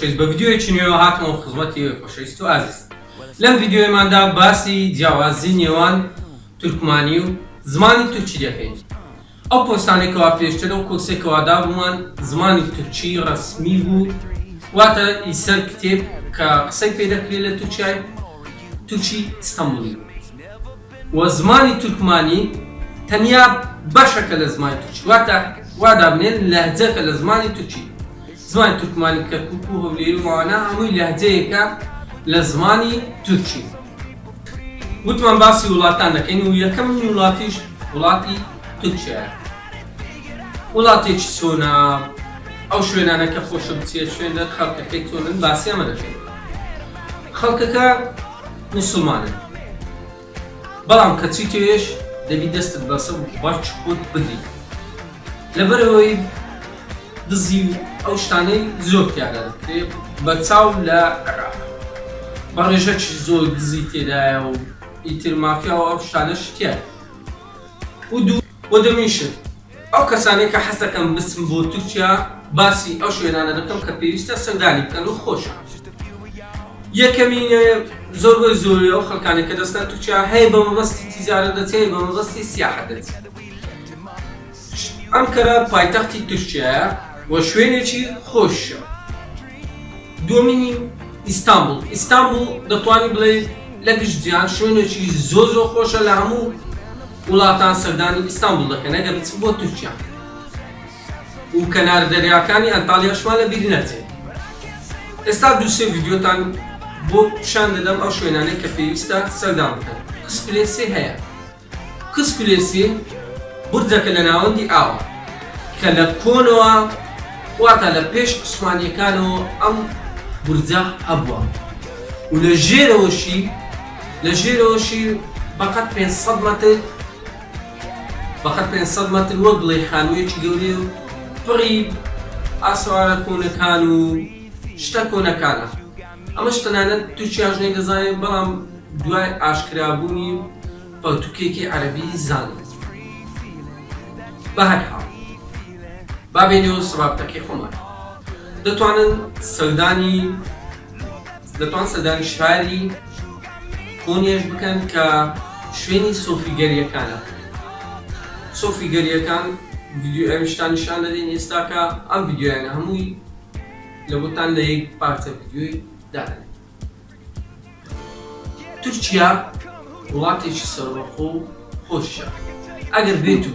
کەس بە ڤیددیوەیەکی نوێ هاتمەوە خزمەتی خۆشەویست و ئازیز لەم ڤیددیوەیماندا باسی جیاوازی نێوان تورکمانی و زمانی تورکی دەکەین ئەو پۆستانێکەوە پێشتر و کۆسێکەوەدا بوومان زمانی تورکی ڕسمی بوو واتە ئیسەر کتێب کە قسەی پێ دەکرێت لە تورکای تورکی ئستەمبولی وە زمانی تورکمانی تەنیا بەشەکە لە زمانی تورکی واتە وا دابنێن لەهجەکە لە زمانی تورکی زمانی تورکمانی کەرکوک و هەولێری و ئەوانە هەمووی لەهجەیەکە لە زمانی تورکی وتمان باسی وڵاتان دەکەین و یەکەمین وڵاتیش وڵاتی تورکیایە وڵاتێکی چۆنە ئەو شوێنانە کە خۆشە بچێت شوێنە خەڵکەکەی چۆنن باسی ئەمە دەکەین خەڵکەکە موسڵمانن بەڵام کەچی تۆیش دەبی دەستت بەسە و بەڕچ خۆت بگری لەبەرەوەی دزی و ئەو شتانەی زۆر تیادا دەکرێ بە چاو لە عێراق بە ڕێژەکی زۆر دزی تێدایە و ئیتر مافیا و ئەو شتانەش تیایە و دوو و دەمین شت ئەو کەسانەی کە حەز دەکەن بچن بۆ تورکیا باسی ئەو شوێنانە دەکەم کە پێویستە سەردانی بکەن و خۆش یەکەمینە زۆر بۆی زۆری ئەو خەکانی کە دەستان تورکیا هەیە بە مەبەستی تیزارە دەچێت بە مەبەستی سیاحە دەچێت ئەم کەرە پایتەختی تورکیا و شوێنێکی خۆشە دومینی ئیستانبول ئیستانبول دەتوانانی بڵێ لە گشت جیان شوێنێکی زۆ زۆ خۆشە لە هەموو وڵاتان سەردانی ئیستانبوڵ دەکەن ئەگەر بچن بۆ تورکیا و کەنار دەریاکانی ئەنتاڵیاشمان لە بیر نەچێت ئێستا دوو سێ ڤیدیۆتان بۆ پیشان دەدەم ئەو شوێنانەی کە پێویستە سەردان بکەن قس پلێسێ هەیە قس پلێسێ بورجەکە لە ناوەندی ئاوە کە لە کۆنەوە واتە لە پێش عوسمانیەکانەوە ئەم بورجە هەبووە و لە ژێرەوەشی لە ژێرەوەشی بەقەد پێنج سەد مەتر بەقەد پێنج سەد مەتر وەک بڵێی خانوویەکی گەورەیە و پڕی ئاسەوارە کۆنەکان و شتە کۆنەکانە ئەمەش تەنانەت تورکیاش نەیدەزانێت بەڵام دوای ئاشکرابوونی پەرتووکێکی عەرەبی زانی بەهەرحاڵ با بێینەوە سەر ڕابتەکەی خۆمان دەتوانن سەردانی. دەتوان سەردانی شاری کۆنیەش بکەن کە شوێنی سۆفیگەریەکانە سۆفیگەریەکان ڤیدیۆ ئەویشتان نیشان دەدەین ئێستا کە ئەم ڤیدیۆیانە هەمووی لە بۆتان لە یەک پارچە ڤیدیۆی دادەن تورکیا وڵاتێکی سەربەخۆ و خۆشە ئەگەر بێت و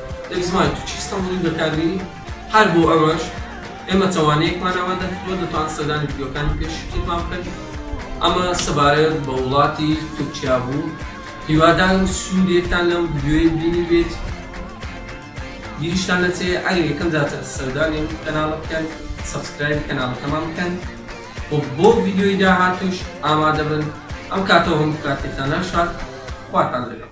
ئێکزمای تورکی ئیستەنبوڵی بەکاربینی، هەر بۆ ئەمەش ئێمە توانەیەکمان ئامادە کردووە، دەتوان سەردانی ڤیدیۆکانی پێشووترمان بکەن. ئەمە سەبارەت بە وڵاتی تورکیا بوو، هیوادارم سوودێکتان لەم ڤیدیۆیە بینیبێت. بیریشتان نەچێت ئەگەر یەکەم جارتە سەردانی ئەم کەناڵە بکەن، سەبسکرایبی کەناڵەکەمان بکەن و بۆ ڤیدیۆی داهاتووش ئامادەبن. ئەم کاتەوە هەموو کاتێکتان هەرشاد. خواتان لەگەڵ.